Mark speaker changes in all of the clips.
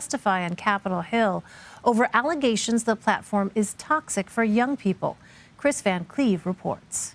Speaker 1: testify on Capitol Hill over allegations the platform is toxic for young people. Chris Van Cleave reports.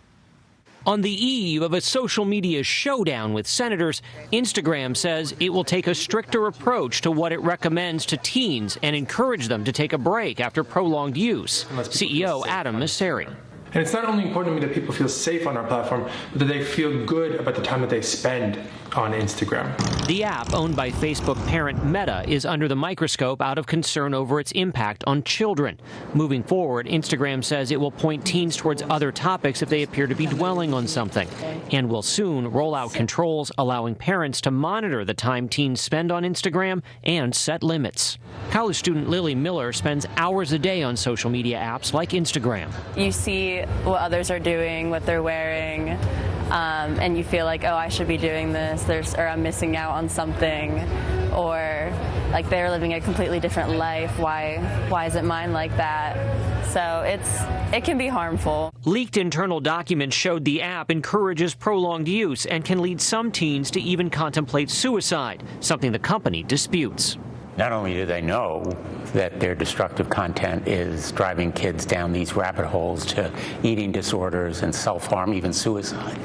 Speaker 2: On the eve of a social media showdown with senators, Instagram says it will take a stricter approach to what it recommends to teens and encourage them to take a break after prolonged use. CEO Adam Mosseri.
Speaker 3: And it's not only important to me that people feel safe on our platform, but that they feel good about the time that they spend on Instagram.
Speaker 2: The app, owned by Facebook parent Meta, is under the microscope out of concern over its impact on children. Moving forward, Instagram says it will point teens towards other topics if they appear to be dwelling on something, and will soon roll out controls allowing parents to monitor the time teens spend on Instagram and set limits. College student Lily Miller spends hours a day on social media apps like Instagram.
Speaker 4: You see what others are doing, what they're wearing, um, and you feel like, oh, I should be doing this, There's, or I'm missing out on something, or like they're living a completely different life. Why, why isn't mine like that? So it's it can be harmful.
Speaker 2: Leaked internal documents showed the app encourages prolonged use and can lead some teens to even contemplate suicide, something the company disputes.
Speaker 5: Not only do they know that their destructive content is driving kids down these rabbit holes to eating disorders and self-harm, even suicide,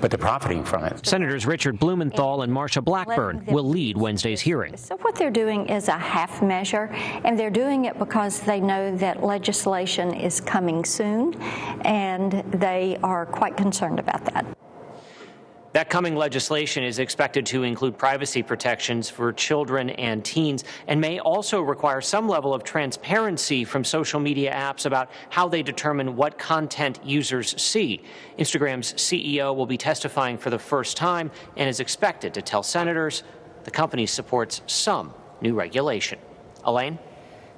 Speaker 5: but they're profiting from it.
Speaker 2: Senators Richard Blumenthal and Marsha Blackburn will lead Wednesday's hearing.
Speaker 6: So what they're doing is a half measure, and they're doing it because they know that legislation is coming soon, and they are quite concerned about that.
Speaker 2: That coming legislation is expected to include privacy protections for children and teens and may also require some level of transparency from social media apps about how they determine what content users see. Instagram's CEO will be testifying for the first time and is expected to tell senators the company supports some new regulation. Elaine?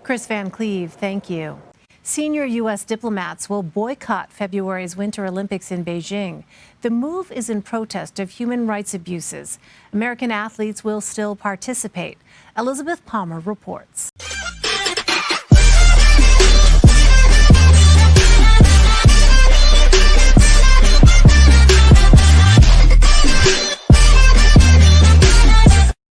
Speaker 1: Chris Van Cleave, thank you. Senior U.S. diplomats will boycott February's Winter Olympics in Beijing. The move is in protest of human rights abuses. American athletes will still participate. Elizabeth Palmer reports.